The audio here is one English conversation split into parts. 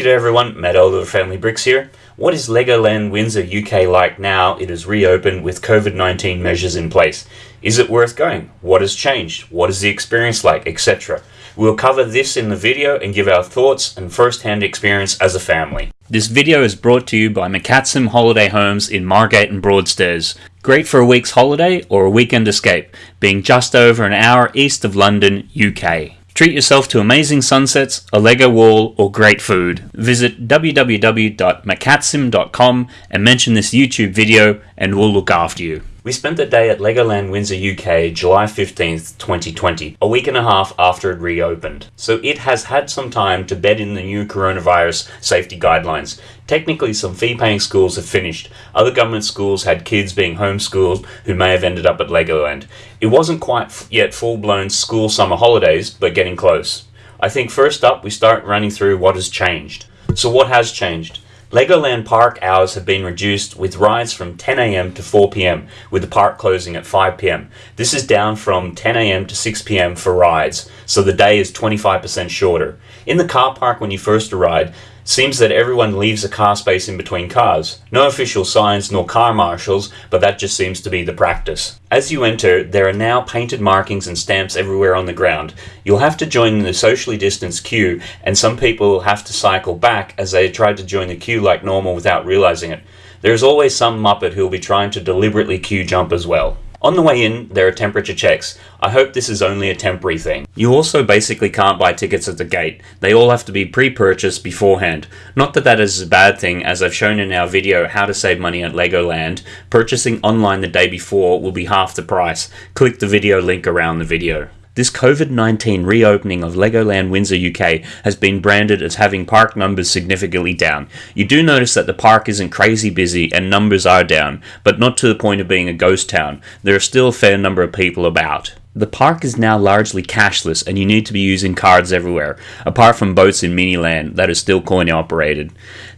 G'day everyone, Matt Oliver Family Bricks here. What is Legoland Windsor UK like now it is reopened with COVID-19 measures in place? Is it worth going? What has changed? What is the experience like, etc. We'll cover this in the video and give our thoughts and first-hand experience as a family. This video is brought to you by McCatsim Holiday Homes in Margate and Broadstairs. Great for a week's holiday or a weekend escape, being just over an hour east of London, UK. Treat yourself to amazing sunsets, a Lego wall, or great food. Visit www.macatsim.com and mention this YouTube video and we'll look after you. We spent the day at Legoland Windsor UK July 15th, 2020, a week and a half after it reopened. So it has had some time to bed in the new coronavirus safety guidelines. Technically, some fee-paying schools have finished. Other government schools had kids being homeschooled who may have ended up at Legoland. It wasn't quite yet full-blown school summer holidays, but getting close. I think first up, we start running through what has changed. So what has changed? Legoland park hours have been reduced with rides from 10am to 4pm, with the park closing at 5pm. This is down from 10am to 6pm for rides, so the day is 25% shorter. In the car park when you first arrive, Seems that everyone leaves a car space in between cars. No official signs nor car marshals, but that just seems to be the practice. As you enter, there are now painted markings and stamps everywhere on the ground. You'll have to join the socially distanced queue, and some people will have to cycle back as they tried to join the queue like normal without realizing it. There's always some muppet who will be trying to deliberately queue jump as well. On the way in, there are temperature checks. I hope this is only a temporary thing. You also basically can't buy tickets at the gate. They all have to be pre-purchased beforehand. Not that that is a bad thing, as I've shown in our video how to save money at Legoland. Purchasing online the day before will be half the price. Click the video link around the video. This COVID-19 reopening of Legoland Windsor UK has been branded as having park numbers significantly down. You do notice that the park isn't crazy busy and numbers are down, but not to the point of being a ghost town. There are still a fair number of people about. The park is now largely cashless and you need to be using cards everywhere, apart from boats in Miniland that are still coin operated.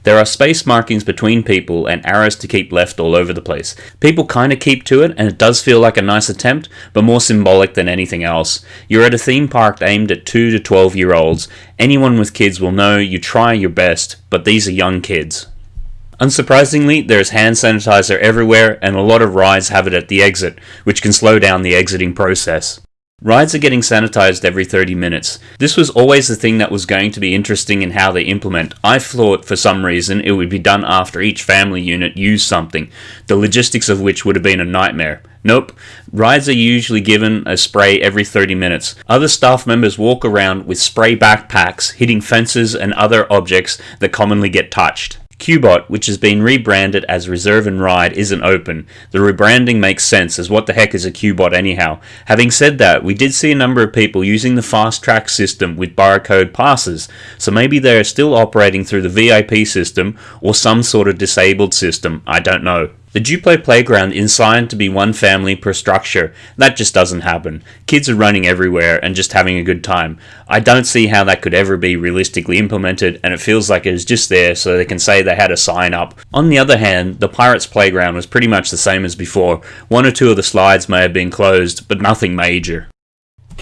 There are space markings between people and arrows to keep left all over the place. People kinda keep to it and it does feel like a nice attempt, but more symbolic than anything else. You're at a theme park aimed at 2 to 12 year olds. Anyone with kids will know you try your best, but these are young kids. Unsurprisingly, there's hand sanitizer everywhere and a lot of rides have it at the exit, which can slow down the exiting process. Rides are getting sanitized every 30 minutes. This was always the thing that was going to be interesting in how they implement. I thought for some reason it would be done after each family unit used something, the logistics of which would have been a nightmare. Nope, rides are usually given a spray every 30 minutes. Other staff members walk around with spray backpacks hitting fences and other objects that commonly get touched. Q-Bot, which has been rebranded as Reserve and Ride, isn't open. The rebranding makes sense, as what the heck is a Q-Bot anyhow? Having said that, we did see a number of people using the fast track system with barcode passes, so maybe they are still operating through the VIP system or some sort of disabled system, I don't know. The Duplo playground is designed to be one family per structure. That just doesn't happen. Kids are running everywhere and just having a good time. I don't see how that could ever be realistically implemented and it feels like it is just there so they can say they had a sign up. On the other hand, the Pirates playground was pretty much the same as before. One or two of the slides may have been closed, but nothing major.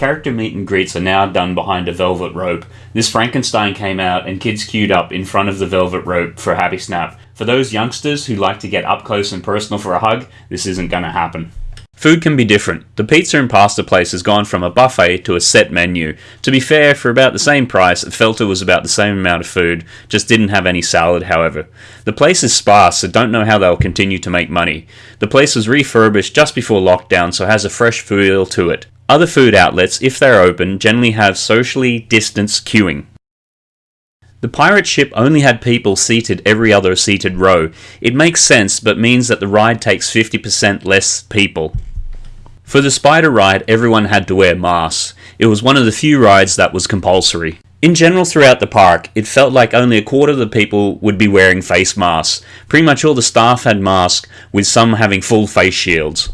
Character meet and greets are now done behind a velvet rope. This Frankenstein came out and kids queued up in front of the velvet rope for a Happy Snap. For those youngsters who like to get up close and personal for a hug, this isn't going to happen. Food can be different. The pizza and pasta place has gone from a buffet to a set menu. To be fair, for about the same price, it felt it was about the same amount of food, just didn't have any salad however. The place is sparse, so don't know how they'll continue to make money. The place was refurbished just before lockdown, so has a fresh feel to it. Other food outlets, if they're open, generally have socially distanced queuing. The pirate ship only had people seated every other seated row. It makes sense, but means that the ride takes 50% less people. For the spider ride, everyone had to wear masks. It was one of the few rides that was compulsory. In general throughout the park, it felt like only a quarter of the people would be wearing face masks. Pretty much all the staff had masks, with some having full face shields.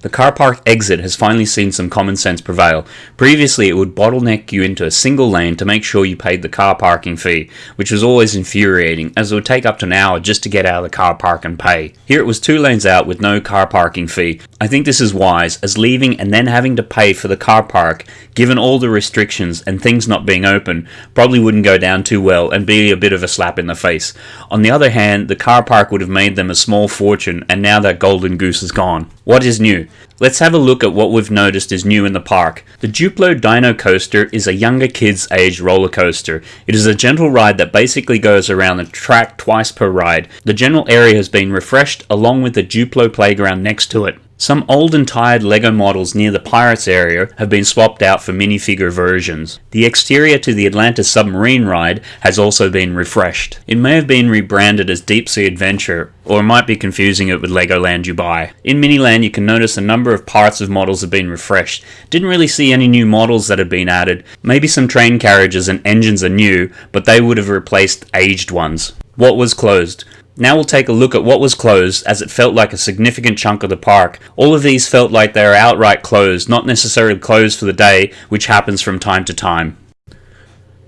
The car park exit has finally seen some common sense prevail. Previously, it would bottleneck you into a single lane to make sure you paid the car parking fee, which was always infuriating, as it would take up to an hour just to get out of the car park and pay. Here it was two lanes out with no car parking fee. I think this is wise, as leaving and then having to pay for the car park, given all the restrictions and things not being open, probably wouldn't go down too well and be a bit of a slap in the face. On the other hand, the car park would have made them a small fortune, and now that golden goose is gone. What is new? Let's have a look at what we've noticed is new in the park. The Duplo Dino Coaster is a younger kids age roller coaster. It is a gentle ride that basically goes around the track twice per ride. The general area has been refreshed along with the Duplo playground next to it. Some old and tired LEGO models near the Pirates area have been swapped out for minifigure versions. The exterior to the Atlantis submarine ride has also been refreshed. It may have been rebranded as Deep Sea Adventure, or might be confusing it with Legoland Dubai. In Miniland you can notice a number of parts of models have been refreshed. Didn't really see any new models that have been added. Maybe some train carriages and engines are new, but they would have replaced aged ones. What was closed? Now we'll take a look at what was closed as it felt like a significant chunk of the park. All of these felt like they are outright closed, not necessarily closed for the day, which happens from time to time.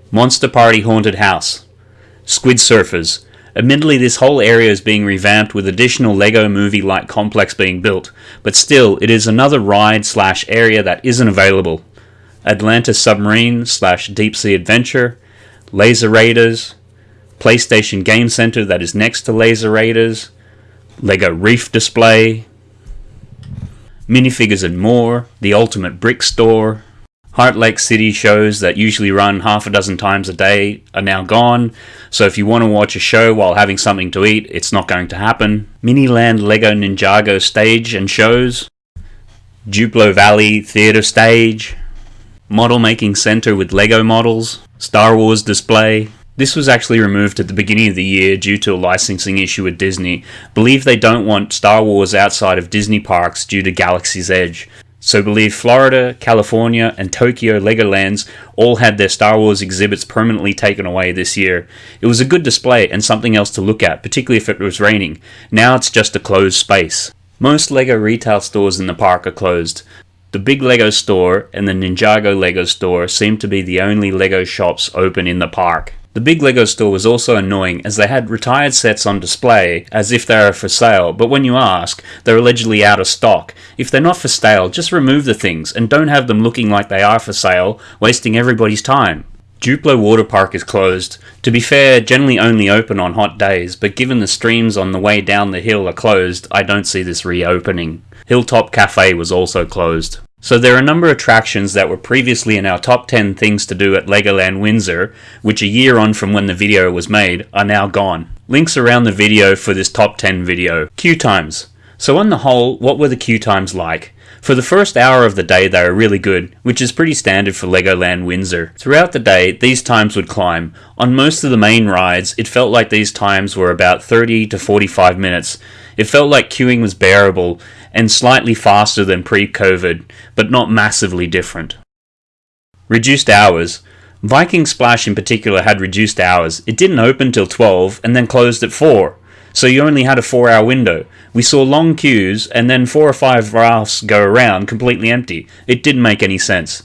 Monster Party Haunted House. Squid Surfers. Admittedly, this whole area is being revamped with additional LEGO movie-like complex being built, but still, it is another ride slash area that isn't available. Atlantis Submarine slash Deep Sea Adventure, Laser Raiders, PlayStation Game Center that is next to Laser Raiders, Lego Reef Display, minifigures and more, the Ultimate Brick Store, Heartlake City shows that usually run half a dozen times a day are now gone, so if you want to watch a show while having something to eat, it's not going to happen. Miniland Lego Ninjago stage and shows, Duplo Valley Theatre Stage, Model Making Center with Lego models, Star Wars display, this was actually removed at the beginning of the year due to a licensing issue with Disney. Believe they don't want Star Wars outside of Disney parks due to Galaxy's Edge. So believe Florida, California, and Tokyo Legolands all had their Star Wars exhibits permanently taken away this year. It was a good display and something else to look at, particularly if it was raining. Now it's just a closed space. Most LEGO retail stores in the park are closed. The Big LEGO store and the Ninjago LEGO store seem to be the only LEGO shops open in the park. The big LEGO store was also annoying as they had retired sets on display as if they were for sale, but when you ask, they're allegedly out of stock. If they're not for sale, just remove the things and don't have them looking like they are for sale, wasting everybody's time. Duplo Water Park is closed. To be fair, generally only open on hot days, but given the streams on the way down the hill are closed, I don't see this reopening. Hilltop Cafe was also closed. So there are a number of attractions that were previously in our top 10 things to do at Legoland Windsor, which a year on from when the video was made, are now gone. Links around the video for this top 10 video. Queue times. So on the whole, what were the queue times like? For the first hour of the day they were really good, which is pretty standard for Legoland Windsor. Throughout the day, these times would climb. On most of the main rides, it felt like these times were about 30 to 45 minutes. It felt like queuing was bearable, and slightly faster than pre-COVID, but not massively different. Reduced hours. Viking Splash in particular had reduced hours. It didn't open till 12 and then closed at 4. So you only had a 4 hour window. We saw long queues and then 4 or 5 rafts go around completely empty. It didn't make any sense.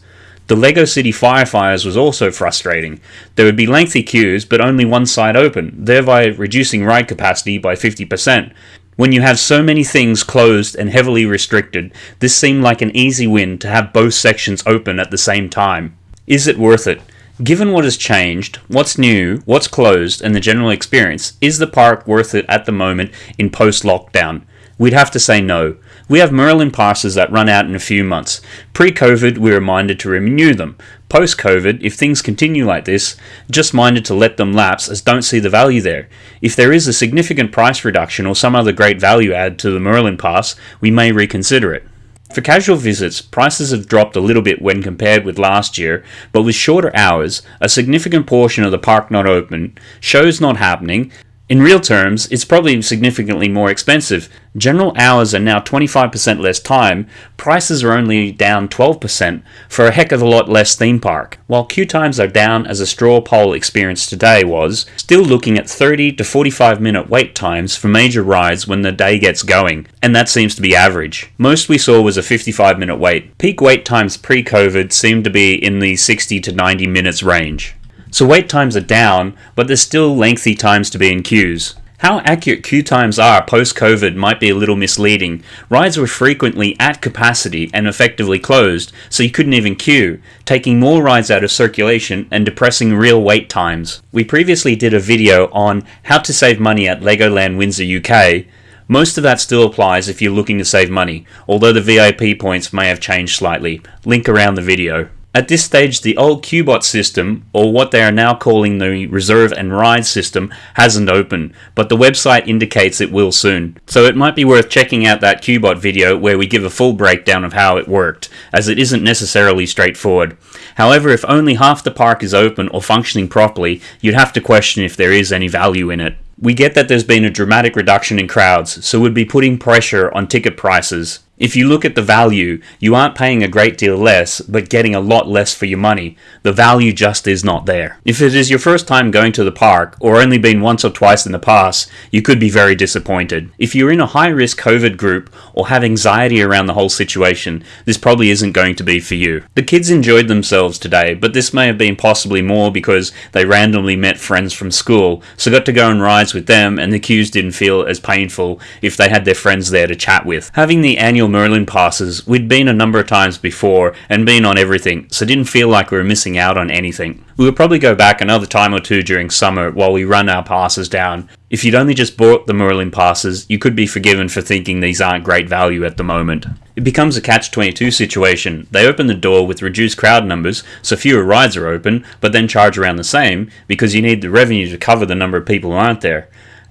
The LEGO City Firefires was also frustrating. There would be lengthy queues, but only one side open, thereby reducing ride capacity by 50%. When you have so many things closed and heavily restricted, this seemed like an easy win to have both sections open at the same time. Is it worth it? Given what has changed, what's new, what's closed, and the general experience, is the park worth it at the moment in post-lockdown? We'd have to say no. We have Merlin passes that run out in a few months. Pre-COVID, we were minded to renew them. Post-COVID, if things continue like this, just minded to let them lapse as don't see the value there. If there is a significant price reduction or some other great value add to the Merlin pass, we may reconsider it. For casual visits, prices have dropped a little bit when compared with last year, but with shorter hours, a significant portion of the park not open, shows not happening, In real terms, it's probably significantly more expensive. General hours are now 25% less time, prices are only down 12% for a heck of a lot less theme park. While queue times are down as a straw poll experience today was, still looking at 30 to 45 minute wait times for major rides when the day gets going, and that seems to be average. Most we saw was a 55 minute wait. Peak wait times pre-COVID seemed to be in the 60 to 90 minutes range. So wait times are down, but there's still lengthy times to be in queues. How accurate queue times are post-COVID might be a little misleading. Rides were frequently at capacity and effectively closed, so you couldn't even queue, taking more rides out of circulation and depressing real wait times. We previously did a video on how to save money at Legoland Windsor UK. Most of that still applies if you're looking to save money, although the VIP points may have changed slightly. Link around the video. At this stage, the old Q-Bot system, or what they are now calling the Reserve and Ride system, hasn't opened, but the website indicates it will soon. So it might be worth checking out that Q-Bot video where we give a full breakdown of how it worked, as it isn't necessarily straightforward. However, if only half the park is open or functioning properly, you'd have to question if there is any value in it. We get that there's been a dramatic reduction in crowds, so we'd be putting pressure on ticket prices. If you look at the value, you aren't paying a great deal less, but getting a lot less for your money. The value just is not there. If it is your first time going to the park, or only been once or twice in the past, you could be very disappointed. If you're in a high risk COVID group, or have anxiety around the whole situation, this probably isn't going to be for you. The kids enjoyed themselves today, but this may have been possibly more because they randomly met friends from school, so got to go on rides with them, and the queues didn't feel as painful if they had their friends there to chat with. Having the annual Merlin passes, we'd been a number of times before and been on everything, so didn't feel like we were missing out on anything. We would probably go back another time or two during summer while we run our passes down. If you'd only just bought the Merlin passes, you could be forgiven for thinking these aren't great value at the moment. It becomes a catch-22 situation. They open the door with reduced crowd numbers, so fewer rides are open, but then charge around the same, because you need the revenue to cover the number of people who aren't there.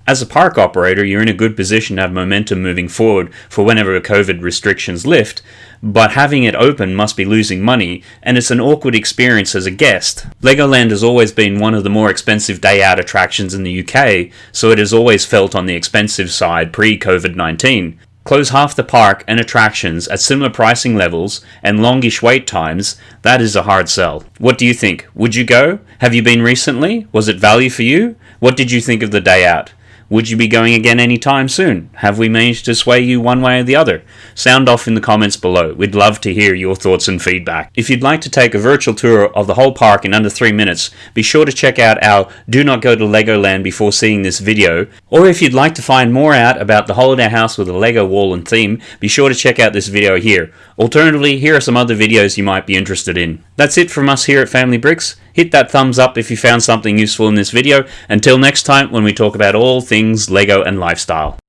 As a park operator, you're in a good position to have momentum moving forward for whenever COVID restrictions lift, but having it open must be losing money, and it's an awkward experience as a guest. Legoland has always been one of the more expensive day out attractions in the UK, so it has always felt on the expensive side pre COVID 19. Close half the park and attractions at similar pricing levels and longish wait times, that is a hard sell. What do you think? Would you go? Have you been recently? Was it value for you? What did you think of the day out? Would you be going again anytime soon? Have we managed to sway you one way or the other? Sound off in the comments below. We'd love to hear your thoughts and feedback. If you'd like to take a virtual tour of the whole park in under 3 minutes, be sure to check out our Do Not Go to Legoland before seeing this video. Or if you'd like to find more out about the holiday house with a Lego wall and theme, be sure to check out this video here. Alternatively, here are some other videos you might be interested in. That's it from us here at Family Bricks. Hit that thumbs up if you found something useful in this video. Until next time when we talk about all things LEGO and lifestyle.